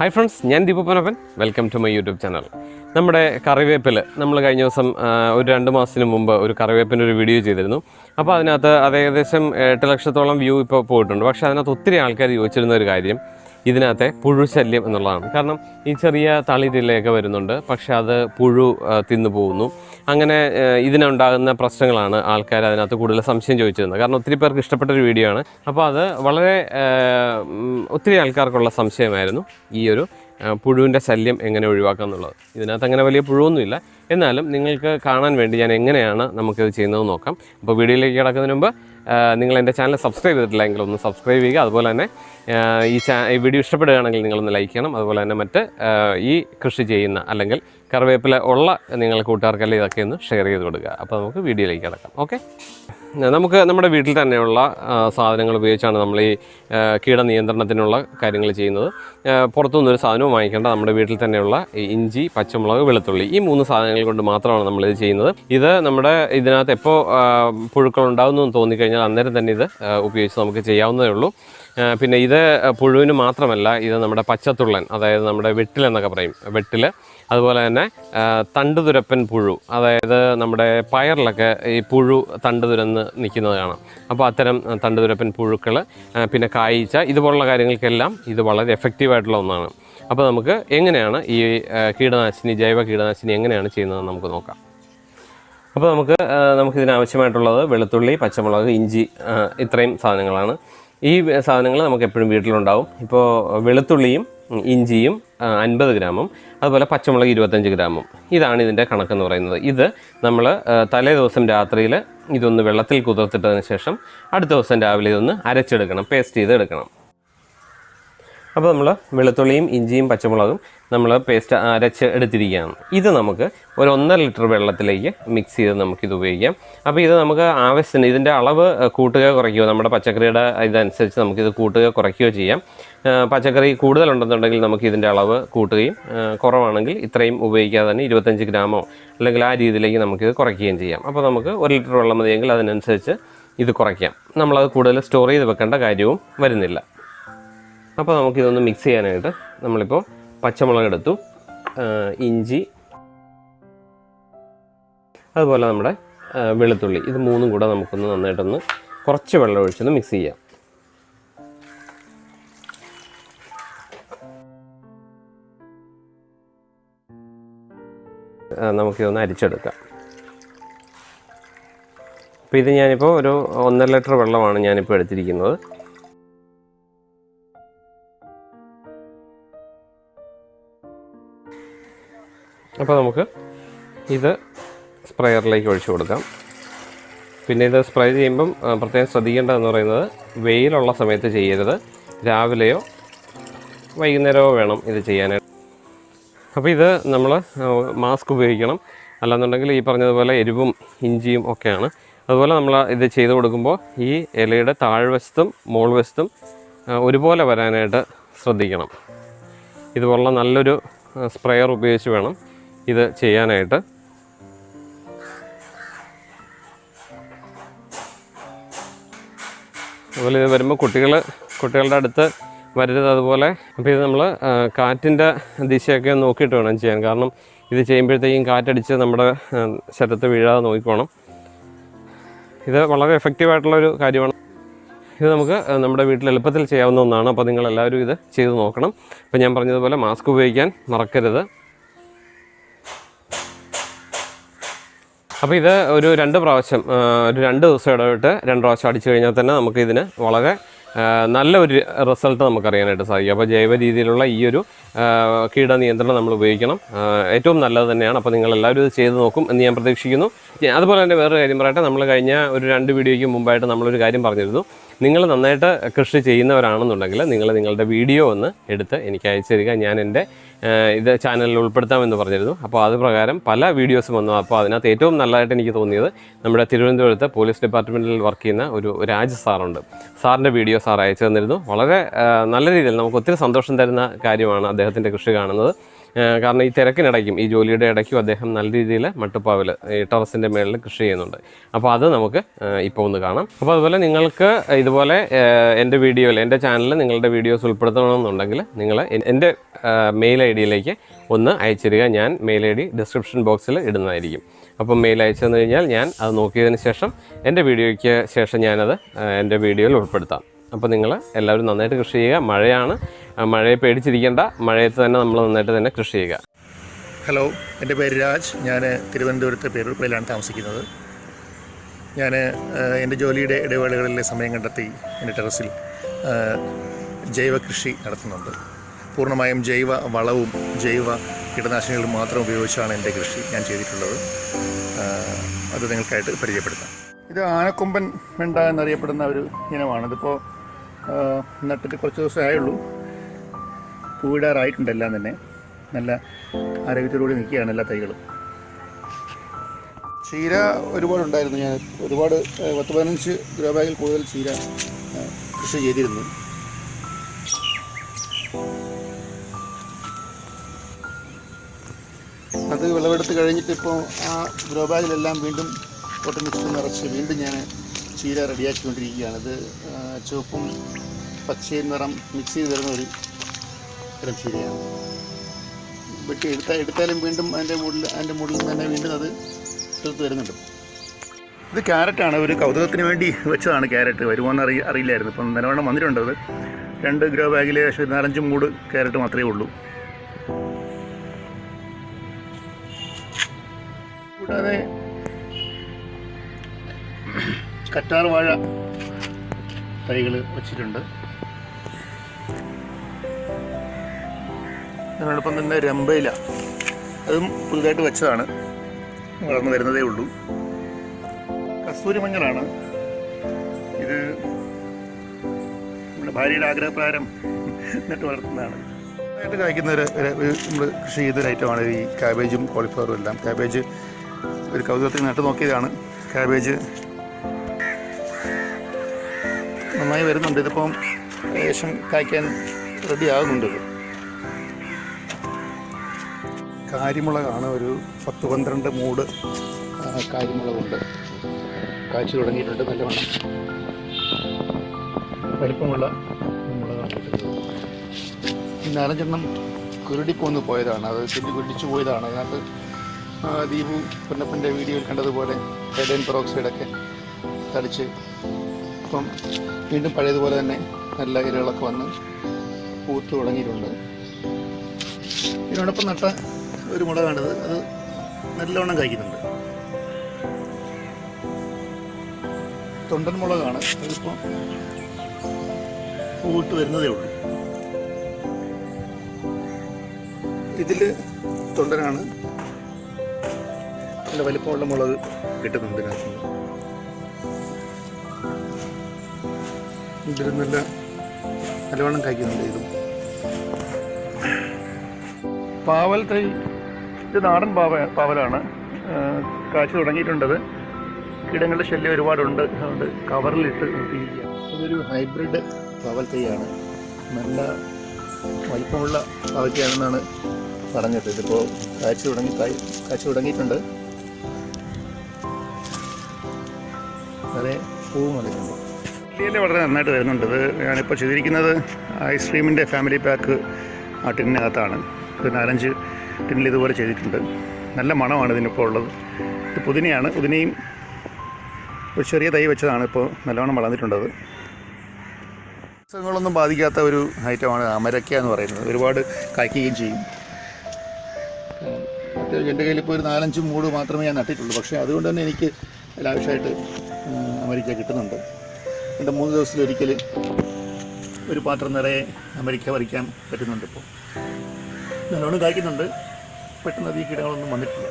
Hi friends ഞാൻ ദീപപ്പനപ്പൻ welcome to my YouTube channel നമ്മുടെ കറിവേപ്പിൽ നമ്മൾ കഴിഞ്ഞ ദിവസം ഒരു രണ്ട് മാസത്തിന് മുമ്പ് ഒരു കറിവേപ്പിന്റെ ഒരു വീഡിയോ ചെയ്തിരുന്നു. അപ്പോൾ അതിനകത്ത് അത് ഏകദേശം എട്ട് ലക്ഷത്തോളം വ്യൂ ഇപ്പോൾ പോയിട്ടുണ്ട്. പക്ഷേ അതിനകത്ത് ഒത്തിരി ആൾക്കാർ ചോദിച്ചിരുന്ന ഒരു കാര്യം ഇതിനകത്തെ പുഴു ശല്യം എന്നുള്ളതാണ്. കാരണം ഈ ചെറിയ തളിരിലയൊക്കെ വരുന്നുണ്ട്. പക്ഷേ അത് പുഴു തിന്നു പോകുന്നു. അങ്ങനെ ഇതിനുണ്ടാകുന്ന പ്രശ്നങ്ങളാണ് ആൾക്കാർ അതിനകത്ത് കൂടുതൽ സംശയം ചോദിച്ചിരുന്നത്. കാരണം ഒത്തിരി പേർക്ക് ഇഷ്ടപ്പെട്ട ഒരു വീഡിയോ ആണ്. അപ്പോൾ അത് വളരെ ഒത്തിരി ആൾക്കാർക്കുള്ള സംശയമായിരുന്നു ഈ ഒരു പുഴുവിന്റെ ശല്യം എങ്ങനെ ഒഴിവാക്കാം എന്നുള്ളത്. ഇതിനകത്ത് അങ്ങനെ വലിയ പുഴുവൊന്നുമില്ല. എന്നാലും നിങ്ങൾക്ക് കാണാൻ വേണ്ടി ഞാൻ എങ്ങനെയാണ് നമുക്കിത് ചെയ്യുന്നത് നോക്കാം. അപ്പോൾ വീഡിയോയിലേക്ക് കിടക്കുന്നതിന് മുമ്പ് നിങ്ങൾ എന്റെ ചാനൽ സബ്സ്ക്രൈബ് ചെയ്തിട്ടില്ല എങ്കിൽ ഒന്ന് സബ്സ്ക്രൈബ് ചെയ്യുക. അതുപോലെ തന്നെ ഈ ചാ ഈ വീഡിയോ ഇഷ്ടപ്പെടുകയാണെങ്കിൽ നിങ്ങളൊന്ന് ലൈക്ക് ചെയ്യണം. അതുപോലെ തന്നെ മറ്റ് ഈ കൃഷി ചെയ്യുന്ന അല്ലെങ്കിൽ കറിവേപ്പില ഉള്ള നിങ്ങൾ കൂട്ടുകാർക്കെല്ലാം ഇതൊക്കെ ഒന്ന് ഷെയർ ചെയ്ത് കൊടുക്കുക. അപ്പോൾ നമുക്ക് വീഡിയോയിലേക്ക് കിടക്കാം. ഓക്കെ നമുക്ക് നമ്മുടെ വീട്ടിൽ തന്നെയുള്ള സാധനങ്ങൾ ഉപയോഗിച്ചാണ് നമ്മൾ ഈ കീട കീടനിയന്ത്രണത്തിനുള്ള കാര്യങ്ങൾ ചെയ്യുന്നത്. പുറത്തുനിന്നൊരു സാധനവും വാങ്ങിക്കേണ്ട നമ്മുടെ വീട്ടിൽ തന്നെയുള്ള ഇഞ്ചി പച്ചമുളക് വെളുത്തുള്ളി ഈ മൂന്ന് സാധനങ്ങൾ കൊണ്ട് മാത്രമാണ് നമ്മളിത് ചെയ്യുന്നത്. ഇത് നമ്മുടെ ഇതിനകത്ത് എപ്പോൾ പുഴുക്കൾ ഉണ്ടാകുന്നു എന്ന് തോന്നിക്കഴിഞ്ഞാൽ അന്നേരം തന്നെ ഇത് ഉപയോഗിച്ച് നമുക്ക് ചെയ്യാവുന്നതേ ഉള്ളൂ. പിന്നെ ഇത് പുഴുവിന് മാത്രമല്ല ഇത് നമ്മുടെ പച്ചത്തുള്ളൻ അതായത് നമ്മുടെ വെട്ടിൽ എന്നൊക്കെ പറയും. വെട്ടിൽ അതുപോലെ തന്നെ തണ്ട് തണ്ടുതുരപ്പൻ പുഴു അതായത് നമ്മുടെ പയറിലൊക്കെ ഈ പുഴു തണ്ട് തുരന്ന് നിൽക്കുന്നത് കാണാം. അപ്പോൾ അത്തരം തണ്ട് തണ്ടുതുരപ്പൻ പുഴുക്കൾ പിന്നെ കായ്ച്ച ഇതുപോലുള്ള കാര്യങ്ങൾക്കെല്ലാം ഇത് വളരെ എഫക്റ്റീവായിട്ടുള്ള ഒന്നാണ്. അപ്പോൾ നമുക്ക് എങ്ങനെയാണ് ഈ കീടനാശിനി ജൈവ കീടനാശിനി എങ്ങനെയാണ് ചെയ്യുന്നതെന്ന് നമുക്ക് നോക്കാം. അപ്പോൾ നമുക്ക് നമുക്കിതിനാവശ്യമായിട്ടുള്ളത് വെളുത്തുള്ളി പച്ചമുളക് ഇഞ്ചി ഇത്രയും സാധനങ്ങളാണ്. ഈ സാധനങ്ങൾ നമുക്ക് എപ്പോഴും വീട്ടിലുണ്ടാവും. ഇപ്പോൾ വെളുത്തുള്ളിയും ഇഞ്ചിയും അൻപത് ഗ്രാമും അതുപോലെ പച്ചമുളക് ഇരുപത്തഞ്ച് ഗ്രാമും. ഇതാണ് ഇതിന്റെ കണക്കെന്ന് പറയുന്നത്. ഇത് നമ്മൾ തലേ ദിവസം രാത്രിയിൽ ഇതൊന്ന് വെള്ളത്തിൽ കുതിർത്തിട്ടതിന് ശേഷം അടുത്ത ദിവസം രാവിലെ ഇതൊന്ന് അരച്ചെടുക്കണം പേസ്റ്റ് ചെയ്ത് എടുക്കണം അപ്പോൾ നമ്മൾ വെളുത്തുള്ളിയും ഇഞ്ചിയും പച്ചമുളകും നമ്മൾ പേസ്റ്റ് അരച്ച് എടുത്തിരിക്കുകയാണ്. ഇത് നമുക്ക് ഒരു ഒന്നര ലിറ്റർ വെള്ളത്തിലേക്ക് മിക്സ് ചെയ്ത് നമുക്കിത് ഉപയോഗിക്കാം. അപ്പോൾ ഇത് നമുക്ക് ആവശ്യത്തിന് ഇതിന്റെ അളവ് കൂട്ടുക കുറയ്ക്കുകയോ നമ്മുടെ പച്ചക്കറിയുടെ ഇതനുസരിച്ച് നമുക്കിത് കൂട്ടുക കുറയ്ക്കുകയോ ചെയ്യാം. പച്ചക്കറി കൂടുതലുണ്ടെന്നുണ്ടെങ്കിൽ നമുക്ക് ഇതിന്റെ അളവ് കൂട്ടുകയും കുറവാണെങ്കിൽ ഇത്രയും ഉപയോഗിക്കാതെ തന്നെ ഇരുപത്തഞ്ച് ഗ്രാമോ അല്ലെങ്കിൽ ആ രീതിയിലേക്ക് നമുക്കിത് കുറയ്ക്കുകയും ചെയ്യാം. അപ്പോൾ നമുക്ക് ഒരു ലിറ്റർ വെള്ളം മതിയെങ്കിൽ അതിനനുസരിച്ച് ഇത് കുറയ്ക്കാം. നമ്മളത് കൂടുതൽ സ്റ്റോർ ചെയ്ത് വെക്കേണ്ട കാര്യവും വരുന്നില്ല. അപ്പോൾ നമുക്കിതൊന്ന് മിക്സ് ചെയ്യാനായിട്ട് നമ്മളിപ്പോൾ പച്ചമുളക് എടുത്തു ഇഞ്ചി അതുപോലെ നമ്മുടെ വെളുത്തുള്ളി. ഇത് മൂന്നും കൂടെ നമുക്കൊന്ന് നന്നായിട്ടൊന്ന് കുറച്ച് വെള്ളം ഒഴിച്ചൊന്ന് മിക്സ് ചെയ്യാം. നമുക്കിതൊന്ന് അരിച്ചെടുക്കാം. അപ്പോൾ ഇത് ഞാനിപ്പോൾ ഒരു ഒന്നര ലിറ്റർ വെള്ളമാണ് ഞാനിപ്പോൾ എടുത്തിരിക്കുന്നത്. അപ്പോൾ നമുക്ക് ഇത് സ്പ്രെയറിലേക്ക് ഒഴിച്ചു കൊടുക്കാം. പിന്നെ ഇത് സ്പ്രേ ചെയ്യുമ്പം പ്രത്യേകം ശ്രദ്ധിക്കേണ്ടതെന്ന് പറയുന്നത് വെയിലുള്ള സമയത്ത് ചെയ്യരുത്. രാവിലെയോ വൈകുന്നേരമോ വേണം ഇത് ചെയ്യാനായിട്ട്. അപ്പോൾ ഇത് നമ്മൾ മാസ്ക് ഉപയോഗിക്കണം. അല്ലാന്നുണ്ടെങ്കിൽ ഈ പറഞ്ഞതുപോലെ എരിവും ഇഞ്ചിയും ഒക്കെയാണ്. അതുപോലെ നമ്മൾ ഇത് ചെയ്ത് കൊടുക്കുമ്പോൾ ഈ ഇലയുടെ താഴ്വശത്തും മോൾ വശത്തും ഒരുപോലെ വരാനായിട്ട് ശ്രദ്ധിക്കണം. ഇതുപോലുള്ള നല്ലൊരു സ്പ്രെയർ ഉപയോഗിച്ച് വേണം ഇത് ചെയ്യാനായിട്ട്. അതുപോലെ ഇത് വരുമ്പോൾ കുട്ടികൾ കുട്ടികളുടെ അടുത്ത് വരരുത് അതുപോലെ. അപ്പോൾ ഇത് നമ്മൾ കാറ്റിന്റെ ദിശയൊക്കെ നോക്കിയിട്ട് വേണം ചെയ്യാൻ. കാരണം ഇത് ചെയ്യുമ്പോഴത്തേക്കും കാറ്റടിച്ച് നമ്മുടെ ശരത്ത് വീഴാതെ നോക്കിക്കോണം. ഇത് വളരെ എഫക്റ്റീവായിട്ടുള്ള ഒരു കാര്യമാണ്. ഇത് നമുക്ക് നമ്മുടെ വീട്ടിൽ എളുപ്പത്തിൽ ചെയ്യാവുന്ന ഒന്നാണ്. അപ്പോൾ നിങ്ങളെല്ലാവരും ഇത് ചെയ്ത് നോക്കണം. അപ്പോൾ ഞാൻ പറഞ്ഞതുപോലെ മാസ്ക് ഉപയോഗിക്കാൻ മറക്കരുത്. അപ്പോൾ ഇത് ഒരു രണ്ട് പ്രാവശ്യം ഒരു രണ്ട് ദിവസം ഇടവിട്ട് രണ്ട് പ്രാവശ്യം അടിച്ചു കഴിഞ്ഞാൽ തന്നെ നമുക്ക് ഇതിന് വളരെ നല്ലൊരു റിസൾട്ട് നമുക്കറിയാനായിട്ട് സാധിക്കും. അപ്പോൾ ജൈവ രീതിയിലുള്ള ഈ ഒരു കീടനിയന്ത്രണം നമ്മൾ ഉപയോഗിക്കണം. ഏറ്റവും നല്ലത് തന്നെയാണ്. അപ്പോൾ നിങ്ങളെല്ലാവരും ഇത് ചെയ്ത് നോക്കും എന്ന് ഞാൻ പ്രതീക്ഷിക്കുന്നു. അതുപോലെ തന്നെ വേറൊരു കാര്യം പറയട്ടെ. നമ്മൾ കഴിഞ്ഞ ഒരു രണ്ട് വീഡിയോയ്ക്ക് മുമ്പായിട്ട് നമ്മളൊരു കാര്യം പറഞ്ഞിരുന്നു. നിങ്ങൾ നന്നായിട്ട് കൃഷി ചെയ്യുന്നവരാണെന്നുണ്ടെങ്കിൽ നിങ്ങൾ നിങ്ങളുടെ വീഡിയോ ഒന്ന് എടുത്ത് എനിക്ക് അയച്ചു തരിക. ഞാൻ എന്റെ ഇത് ചാനലിൽ ഉൾപ്പെടുത്താമെന്ന് പറഞ്ഞിരുന്നു. അപ്പോൾ അത് പ്രകാരം പല വീഡിയോസും വന്നു. അപ്പോൾ അതിനകത്ത് ഏറ്റവും നല്ലതായിട്ട് എനിക്ക് തോന്നിയത് നമ്മുടെ തിരുവനന്തപുരത്ത് പോലീസ് ഡിപ്പാർട്ട്മെന്റിൽ വർക്ക് ചെയ്യുന്ന ഒരു രാജ് സാറുണ്ട്. സാറിന്റെ വീഡിയോ സാർ അയച്ചു തന്നിരുന്നു. വളരെ നല്ല രീതിയിൽ നമുക്ക് ഒത്തിരി സന്തോഷം തരുന്ന കാര്യമാണ് അദ്ദേഹത്തിന്റെ കൃഷി കാണുന്നത്. കാരണം ഈ തിരക്കിനിടയ്ക്കും ഈ ജോലിയുടെ ഇടയ്ക്കും അദ്ദേഹം നല്ല രീതിയിൽ മട്ടുപ്പാവിൽ ഈ ടെറസിന്റെ മേളിൽ കൃഷി ചെയ്യുന്നുണ്ട്. അപ്പോൾ അത് നമുക്ക് ഇപ്പോൾ ഒന്ന് കാണാം. അപ്പോൾ അതുപോലെ നിങ്ങൾക്ക് ഇതുപോലെ എന്റെ വീഡിയോയിൽ എന്റെ ചാനലിൽ നിങ്ങളുടെ വീഡിയോസ് ഉൾപ്പെടുത്തണമെന്നുണ്ടെങ്കിൽ നിങ്ങൾ എന്റെ മെയിൽ ഐ ഡിയിലേക്ക് ഒന്ന് അയച്ചിരിക ഞാൻ മെയിൽ ഐ ഡി ഡിസ്ക്രിപ്ഷൻ ബോക്സിൽ ഇടുന്നതായിരിക്കും. അപ്പം മെയിൽ അയച്ചു തന്നു കഴിഞ്ഞാൽ ഞാൻ അത് നോക്കിയതിന് ശേഷം എന്റെ വീഡിയോയ്ക്ക് ശേഷം ഞാനത് എന്റെ വീഡിയോയിൽ ഉൾപ്പെടുത്താം. അപ്പോൾ നിങ്ങൾ എല്ലാവരും നന്നായിട്ട് കൃഷി ചെയ്യുക. മഴയാണ്. മഴയെ പേടിച്ചിരിക്കേണ്ട. മഴയത്ത് തന്നെ നമ്മൾ നന്നായിട്ട് തന്നെ കൃഷി ചെയ്യുക. ഹലോ എന്റെ പേര് രാജ്. ഞാൻ തിരുവനന്തപുരത്ത് പേരൂർപ്പയിലാണ് താമസിക്കുന്നത്. ഞാൻ എന്റെ ജോലിയുടെ ഇടവേളകളിലെ സമയം കണ്ടെത്തി എന്റെ ടെറസിൽ ജൈവ കൃഷി നടത്തുന്നുണ്ട്. പൂർണമായും ജൈവ വളവും ജൈവ കീടനാശിനികളും മാത്രം ഉപയോഗിച്ചാണ് എന്റെ കൃഷി ഞാൻ ചെയ്തിട്ടുള്ളത്. അത് നിങ്ങൾക്കായിട്ട് പരിചയപ്പെടുത്താം. ഇത് ആനക്കൊമ്പൻ വെണ്ട എന്നറിയപ്പെടുന്ന ഒരു ഇനമാണ്. ഇതിപ്പോൾ നട്ടിട്ട് കുറച്ച് ദിവസമേ ആയുള്ളൂ. പൂവിടാറായിട്ടുണ്ട് എല്ലാം തന്നെ. നല്ല ആരോഗ്യത്തോടുകൂടി നിൽക്കുകയാണ് എല്ലാ തൈകളും. ചീര ഒരുപാടുണ്ടായിരുന്നു ഞാൻ ഒരുപാട് പത്ത് പതിനഞ്ച് ഗ്രോ ബാഗിൽ കൂടുതൽ ചീര കൃഷി ചെയ്തിരുന്നു. അത് വിളവെടുത്ത് കഴിഞ്ഞിട്ട് ഇപ്പോൾ ആ ഗ്രോ ബാഗിലെല്ലാം വീണ്ടും പൊട്ടി മിക്സ് നിറച്ച് വീണ്ടും ഞാൻ ചീര റെഡിയാക്കിക്കൊണ്ടിരിക്കുകയാണ്. ഇത് ചുവപ്പും പച്ചയും നിറം മിക്സ് ചെയ്ത് വരുന്ന ഒരു തരം ശരിയാണ്. വെട്ടി എടുത്ത എടുത്താലും വീണ്ടും അതിന്റെ മുകളിൽ അതിന്റെ മുകളിൽ തന്നെ വീണ്ടും അത് എടുത്ത് വരുന്നുണ്ട്. ഇത് ക്യാരറ്റാണ്. ഒരു കൗതുകത്തിന് വേണ്ടി വെച്ചതാണ് ക്യാരറ്റ്. വരുമോയെന്ന് അറിയ അറിയില്ലായിരുന്നു. ഇപ്പം നിലവണ്ണം വന്നിട്ടുണ്ട് അത്. രണ്ട് ഗ്രോ ബാഗിൽ ഏകദേശം ഒരു നാലഞ്ച് മൂട് ക്യാരറ്റ് മാത്രമേ ഉള്ളൂ. കൂടാതെ കറ്റാർ വാഴ തൈകൾ വച്ചിട്ടുണ്ട്. അതിനോടൊപ്പം തന്നെ രമ്പയില. അതും പുതുതായിട്ട് വെച്ചതാണ്. വളർന്നു വരുന്നതേ ഉള്ളൂ. കസ്തൂരി മഞ്ഞളാണ് ഇത് നമ്മുടെ ഭാര്യയുടെ ആഗ്രഹപ്രകാരം നട്ട് വളർത്തുന്നതാണ്. ആയിട്ട് കായ്ക്കുന്ന ഒരു നമ്മൾ കൃഷി ചെയ്തൊരു ഐറ്റമാണ് ഈ കാബേജും കോളിഫ്ലവറും എല്ലാം. കാബേജ് ഒരു കൗതുകത്തിൽ നട്ട് നോക്കിയതാണ്. കാബേജ് നന്നായി വരുന്നുണ്ട്. ഇതിപ്പം ഏകദേശം കായ്ക്കാൻ റെഡി ഇത് കാരിമുളകാണ് ഒരു പത്ത് പന്ത്രണ്ട് മൂട്. കാരിമുളകുണ്ട് കാഴ്ച തുടങ്ങിയിട്ടുണ്ട് നല്ലവണ്ണം. വലിപ്പമുള്ള മുളകാണ് ഇത്. ഈ നാലഞ്ചെണ്ണം കുരുടിപ്പോന്ന് പോയതാണ്. അത് ചെല്ലി കുരുടിച്ചു പോയതാണ്. അതിനകത്ത് ദീപു പൊന്നപ്പന്റെ വീഡിയോയിൽ കണ്ടതുപോലെ ഹൈഡൻ പെറോക്സൈഡൊക്കെ തളിച്ച് ഇപ്പം വീണ്ടും പഴയതുപോലെ തന്നെ നല്ല ഇലകളൊക്കെ വന്ന് പൂത്ത് തുടങ്ങിയിട്ടുണ്ട്. ഇതിനോടൊപ്പം നട്ട ഒരു മുളകാണിത് അത് നല്ലവണ്ണം കഴിക്കുന്നുണ്ട്. തൊണ്ടൻ മുളകാണ്. അതിപ്പോൾ പൂവിട്ട് വരുന്നതേ ഉള്ളൂ. ഇതിൽ തൊണ്ടനാണ് നല്ല വലിപ്പമുള്ള മുളക് കിട്ടുന്നുണ്ട് ഇതിനകത്ത്. ഇതിൽ നല്ല നല്ലവണ്ണം കഴിക്കുന്നുണ്ട് ഇതും. പാവൽ തൈ ഇത് നാടൻ പാവ പാവലാണ്. കാച്ചു കാഴ്ച തുടങ്ങിയിട്ടുണ്ടത്. കീടങ്ങളുടെ ശല്യം ഒരുപാടുണ്ട്. അതുകൊണ്ട് കവറിലിട്ട് നിർത്തിയിരിക്കുക ഇതൊരു ഹൈബ്രിഡ് പാവൽ തൈയാണ് നല്ല വലിപ്പമുള്ള പാവയ്ക്കാണെന്നാണ് പറഞ്ഞത്. ഇതിപ്പോൾ കാഴ്ച തുടങ്ങി കായ് കാഴ്ച തുടങ്ങിയിട്ടുണ്ട്. വളരെ പൂവും വന്നിട്ടുണ്ട്. ഇല്ല വളരെ നന്നായിട്ട് വരുന്നുണ്ട്. ഇത് ഞാനിപ്പോൾ ചെയ്തിരിക്കുന്നത് ഐസ്ക്രീമിന്റെ ഫാമിലി പാക്ക് ആ ടിന്നിനകത്താണ് ഇത് നാലഞ്ച് ടിന്നിൽ ഇതുപോലെ ചെയ്തിട്ടുണ്ട്. നല്ല മണമാണ് ഇതിനിപ്പോൾ ഉള്ളത്. ഇത് പുതിനയാണ്. പുതിനയും ഒരു ചെറിയ തൈ വെച്ചതാണ് ഇപ്പോൾ നല്ലവണ്ണം വളർന്നിട്ടുണ്ടത്. അസുഖങ്ങളൊന്നും ബാധിക്കാത്ത ഒരു ഐറ്റമാണ് അമരക്ക എന്ന് പറയുന്നത്. ഒരുപാട് കായ്ക്കുകയും ചെയ്യും. എന്റെ കയ്യിൽ ഇപ്പോൾ ഒരു നാലഞ്ച് മൂട് മാത്രമേ ഞാൻ നട്ടിട്ടുള്ളൂ. പക്ഷേ അതുകൊണ്ട് തന്നെ എനിക്ക് ലാവശ്യമായിട്ട് അമരിക്ക കിട്ടുന്നുണ്ട്. എന്റെ മൂന്ന് ദിവസത്തിലൊരിക്കൽ ഒരു പാത്രം നിറയെ അമരിക്ക പറിക്കാൻ പറ്റുന്നുണ്ട് ഇപ്പോൾ നല്ലോണം കായ്ക്കുന്നുണ്ട്. പെട്ടെന്ന് അധികം കീടങ്ങളൊന്നും വന്നിട്ടില്ല.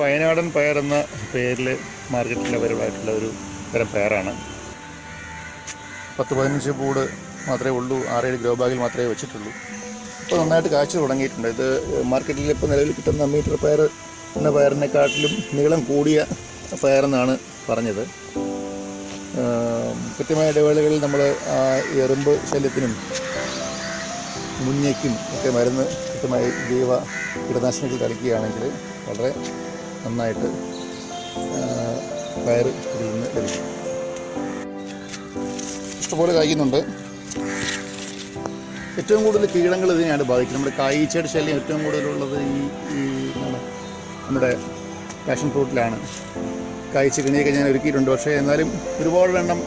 വയനാടൻ പയർ എന്ന പേരിൽ മാർക്കറ്റിൽ അവൈലബിൾ ആയിട്ടുള്ള ഒരു തരം പയറാണ്. പത്ത് പതിനഞ്ച് പൂട് മാത്രമേ ഉള്ളൂ ആറേഴ് ഗ്രോ ബാഗിൽ മാത്രമേ വെച്ചിട്ടുള്ളൂ. ഇപ്പോൾ നന്നായിട്ട് കാഴ്ച തുടങ്ങിയിട്ടുണ്ട്. ഇത് മാർക്കറ്റിൽ ഇപ്പോൾ നിലവിൽ കിട്ടുന്ന മീറ്റർ പയർ എന്ന പയറിനെക്കാട്ടിലും നീളം കൂടിയ പയറെന്നാണ് പറഞ്ഞത്. കൃത്യമായ ഇടവേളകളിൽ നമ്മൾ എറുമ്പ് ശല്യത്തിനും മുഞ്ഞയ്ക്കും ഒക്കെ മരുന്ന് കൃത്യമായി ജീവ കീടനാശിനികൾ തളിക്കുകയാണെങ്കിൽ വളരെ നന്നായിട്ട് പയർ ഇതിൽ നിന്ന് ലഭിക്കും. ഇഷ്ടപോലെ കായ്ക്കുന്നുണ്ട്. ഏറ്റവും കൂടുതൽ കീടങ്ങൾ ഇതിനെയാണ് ബാധിക്കുന്നത്. നമ്മുടെ കായ്ച്ചയുടെ ശല്യം ഏറ്റവും കൂടുതലുള്ളത് ഈ ഈ നമ്മുടെ പാഷൻ ഫ്രൂട്ടിലാണ് കായ്ച്ച കിണിയൊക്കെ ഞാൻ ഒരുക്കിയിട്ടുണ്ട്. പക്ഷേ എന്നാലും ഒരുപാട് എണ്ണം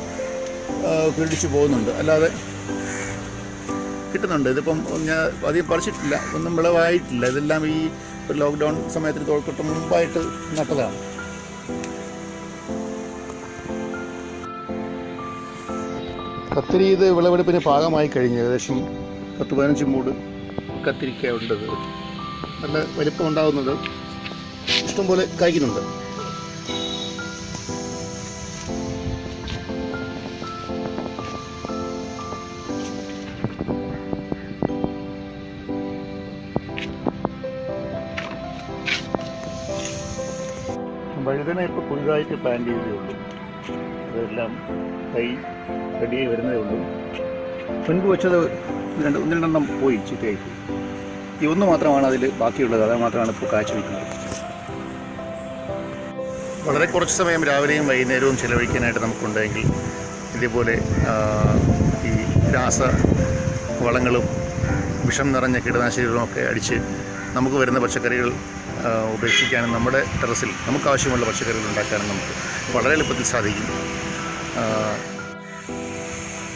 പിടിച്ചു പോകുന്നുണ്ട്. അല്ലാതെ കിട്ടുന്നുണ്ട്. ഇതിപ്പം ഞാൻ അധികം പറിച്ചിട്ടില്ല. ഒന്നും വിളവായിട്ടില്ല. ഇതെല്ലാം ഈ ഒരു ലോക്ക്ഡൗൺ സമയത്തിന് തൊട്ട് മുമ്പായിട്ട് നട്ടതാണ്. കത്തിരി ഇത് വിളവെടുപ്പിന് പാകമായി കഴിഞ്ഞു ഏകദേശം പത്ത് പതിനഞ്ച് മൂട് കത്തിരിക്ക ഉണ്ടത്. നല്ല വലിപ്പം ഉണ്ടാകുന്നത് ഇഷ്ടംപോലെ കായ്ക്കുന്നുണ്ട് വഴുതന ഇപ്പോൾ പുതുതായിട്ട് പ്ലാൻ ചെയ്തേ ഉള്ളൂ അതെല്ലാം തൈ റെഡിയായി വരുന്നതേ ഉള്ളൂ. മുൻപ് വെച്ചത് രണ്ട് ഒന്ന് രണ്ടെണ്ണം പോയി ചീത്തയായി ഈ ഒന്ന് മാത്രമാണ് അതിൽ ബാക്കിയുള്ളത്. അത് മാത്രമാണ് ഇപ്പോൾ കാഴ്ച വയ്ക്കുന്നത് വളരെ കുറച്ച് സമയം രാവിലെയും വൈകുന്നേരവും ചിലവഴിക്കാനായിട്ട് നമുക്കുണ്ടെങ്കിൽ ഇതേപോലെ ഈ രാസ വളങ്ങളും വിഷം നിറഞ്ഞ കീടനാശിനികളും ഒക്കെ അടിച്ച് നമുക്ക് വരുന്ന പച്ചക്കറികൾ ഉപേക്ഷിക്കാനും നമ്മുടെ ടെറസിൽ നമുക്ക് ആവശ്യമുള്ള പച്ചക്കറികൾ ഉണ്ടാക്കാനും നമുക്ക് വളരെ എളുപ്പത്തിൽ സാധിക്കും.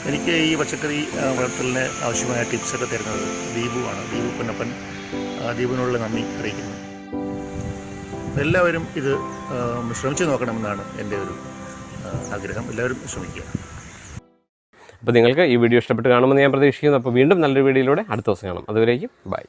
എനിക്ക് ഈ പച്ചക്കറി വളർത്തലിന് ആവശ്യമായ ടിപ്സൊക്കെ തരുന്നത് ദീപുവാണ് ദീപു പൊന്നപ്പൻ ദീപുവിനുള്ള നന്ദി അറിയിക്കുന്നു. എല്ലാവരും ഇത് ശ്രമിച്ചു നോക്കണമെന്നാണ് എന്റെ ഒരു ആഗ്രഹം. എല്ലാവരും ശ്രമിക്കുക. അപ്പോൾ നിങ്ങൾക്ക് ഈ വീഡിയോ ഇഷ്ടപ്പെട്ട് കാണുമെന്ന് ഞാൻ പ്രതീക്ഷിക്കുന്നു. അപ്പോൾ വീണ്ടും നല്ലൊരു വീഡിയോയിലൂടെ അടുത്ത ദിവസം കാണാം. അതുവരേക്കും ബൈ.